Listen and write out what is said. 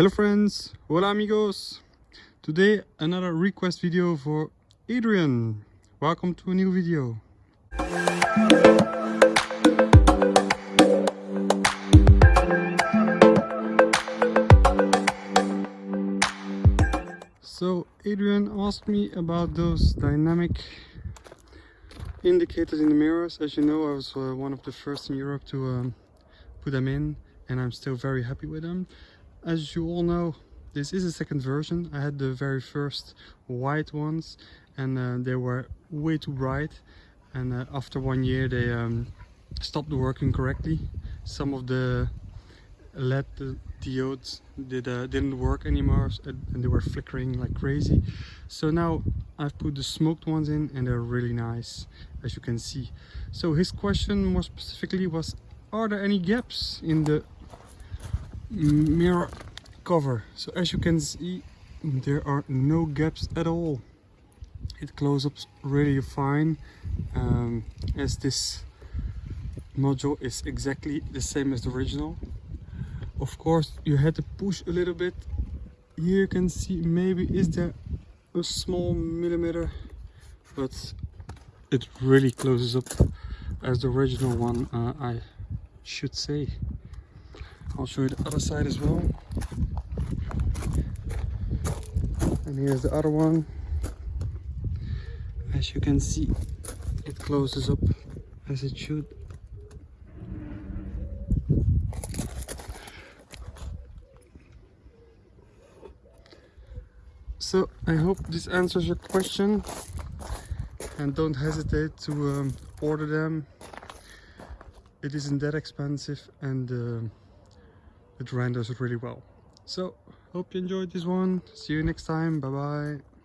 Hello friends, hola amigos. Today another request video for Adrian. Welcome to a new video. So Adrian asked me about those dynamic indicators in the mirrors. As you know, I was uh, one of the first in Europe to um, put them in and I'm still very happy with them. As you all know, this is a second version. I had the very first white ones and uh, they were way too bright and uh, after one year they um, stopped working correctly. Some of the LED diodes did, uh, didn't work anymore and they were flickering like crazy. So now I've put the smoked ones in and they're really nice as you can see. So his question more specifically was are there any gaps in the mirror cover? So as you can see there are no gaps at all. It closes up really fine um, as this module is exactly the same as the original of course you had to push a little bit here you can see maybe is there a small millimeter but it really closes up as the original one uh, I should say I'll show you the other side as well. And here's the other one. As you can see it closes up as it should. So i hope this answers your question. And don't hesitate to um, order them. It isn't that expensive and uh, it renders really well. So hope you enjoyed this one. See you next time. Bye bye